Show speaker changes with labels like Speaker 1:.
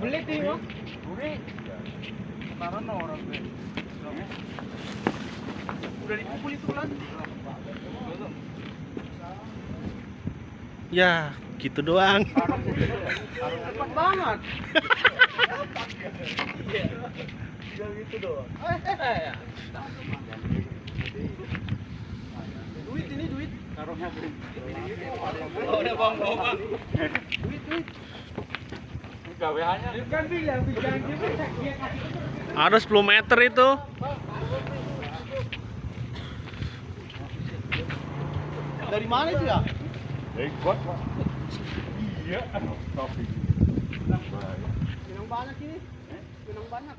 Speaker 1: Belit ini,
Speaker 2: orang gue. Udah dipukul itu kan?
Speaker 3: Ya, gitu doang.
Speaker 2: Cepat banget. Gitu doang. Duit ini duit. Taruhnya duit. Oh, udah bang, bang, bang. Duit, duit. Gaweannya.
Speaker 3: Ada 10 meter itu.
Speaker 2: Dari mana itu ya?
Speaker 4: Ikut, Pak. Iya, tapi
Speaker 2: Pinang banyak ini. Pinang banyak.